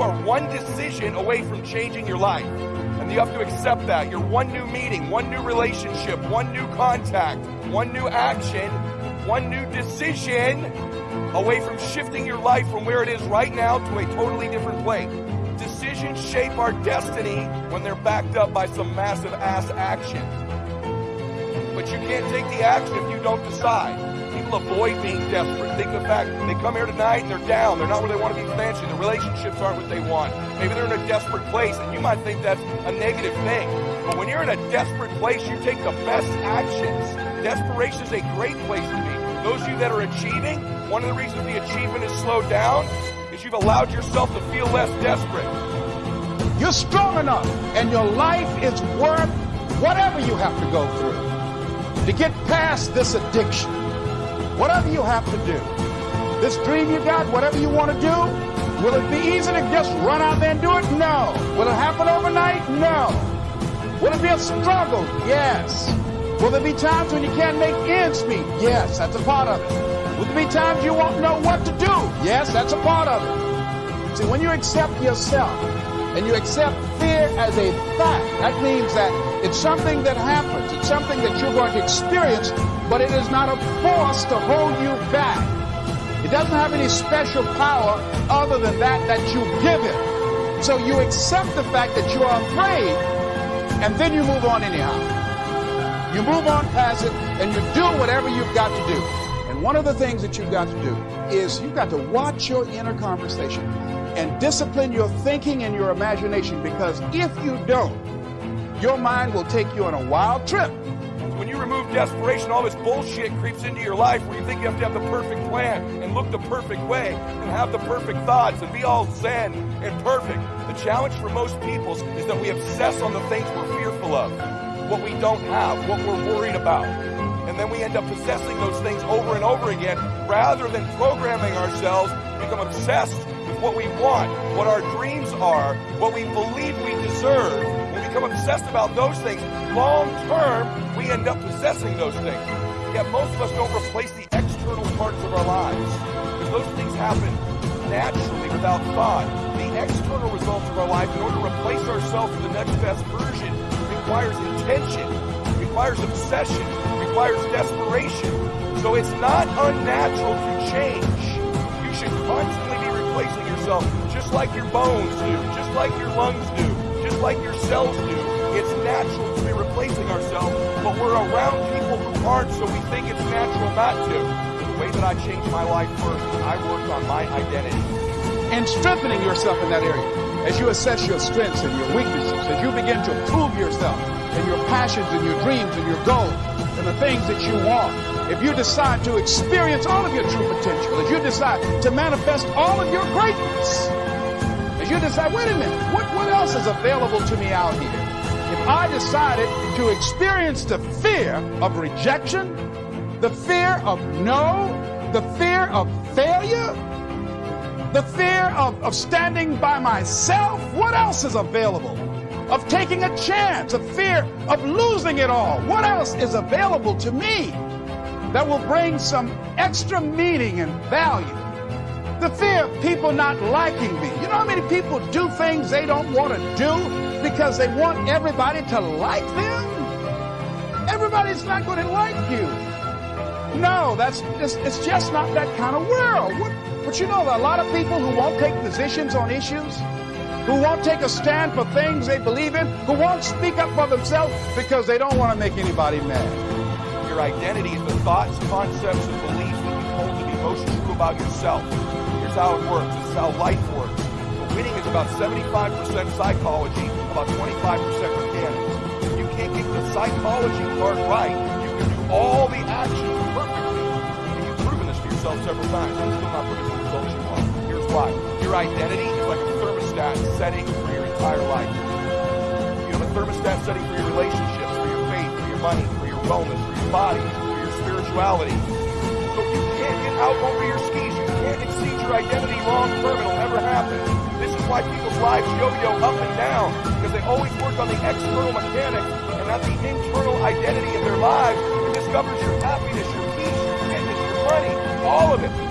You are one decision away from changing your life. And you have to accept that. You're one new meeting, one new relationship, one new contact, one new action, one new decision away from shifting your life from where it is right now to a totally different place. Decisions shape our destiny when they're backed up by some massive ass action. But you can't take the action if you don't decide. People avoid being desperate. Think of the fact they come here tonight and they're down. They're not where they want to be financially. Their relationships aren't what they want. Maybe they're in a desperate place, and you might think that's a negative thing. But when you're in a desperate place, you take the best actions. Desperation is a great place to be. Those of you that are achieving, one of the reasons the achievement is slowed down is you've allowed yourself to feel less desperate. You're strong enough, and your life is worth whatever you have to go through to get past this addiction. Whatever you have to do. This dream you got, whatever you want to do, will it be easy to just run out there and do it? No. Will it happen overnight? No. Will it be a struggle? Yes. Will there be times when you can't make ends meet? Yes, that's a part of it. Will there be times you won't know what to do? Yes, that's a part of it. See, when you accept yourself and you accept fear as a fact, that means that it's something that happens. It's something that you're going to experience but it is not a force to hold you back. It doesn't have any special power other than that that you give it. So you accept the fact that you are afraid, and then you move on anyhow. You move on past it, and you do whatever you've got to do. And one of the things that you've got to do is you've got to watch your inner conversation and discipline your thinking and your imagination because if you don't, your mind will take you on a wild trip when you remove desperation, all this bullshit creeps into your life where you think you have to have the perfect plan and look the perfect way and have the perfect thoughts and be all zen and perfect. The challenge for most people is that we obsess on the things we're fearful of, what we don't have, what we're worried about. And then we end up possessing those things over and over again rather than programming ourselves become obsessed with what we want, what our dreams are, what we believe we deserve. Become obsessed about those things. Long term, we end up possessing those things. Yet most of us don't replace the external parts of our lives. Because those things happen naturally without thought. The external results of our life, in order to replace ourselves with the next best version, requires intention, requires obsession, requires desperation. So it's not unnatural to change. You should constantly be replacing yourself just like your bones do, just like your lungs do, just like your cells do. It's natural to be replacing ourselves, but we're around people who aren't, so we think it's natural not to. The way that I changed my life first, I worked on my identity. And strengthening yourself in that area. As you assess your strengths and your weaknesses, as you begin to prove yourself and your passions and your dreams and your goals and the things that you want, if you decide to experience all of your true potential, if you decide to manifest all of your greatness, you decide, wait a minute, what, what else is available to me out here? if I decided to experience the fear of rejection, the fear of no, the fear of failure, the fear of, of standing by myself, what else is available? Of taking a chance, a fear of losing it all. What else is available to me that will bring some extra meaning and value? The fear of people not liking me. You know how many people do things they don't want to do because they want everybody to like them? Everybody's not going to like you. No, that's it's, it's just not that kind of world. What, but you know, there are a lot of people who won't take positions on issues, who won't take a stand for things they believe in, who won't speak up for themselves because they don't want to make anybody mad. Your identity is the thoughts, concepts, and beliefs that you hold to be most true about yourself. Here's how it works. This is how life works. The winning is about 75% psychology, about 25% mechanics. If you can't get the psychology part right, you can do all the actions perfectly. And you've proven this to yourself several times. I'm still not producing the results you want. Here's why. Your identity is like a thermostat setting for your entire life. You have a thermostat setting for your relationships, for your faith, for your money, for your wellness, for your body, for your spirituality. So you out over your skis, you can't exceed your identity long term, it'll never happen. This is why people's lives yo-yo up and down because they always work on the external mechanics and not the internal identity of their lives that discovers your happiness, your peace, your fitness, your money, all of it.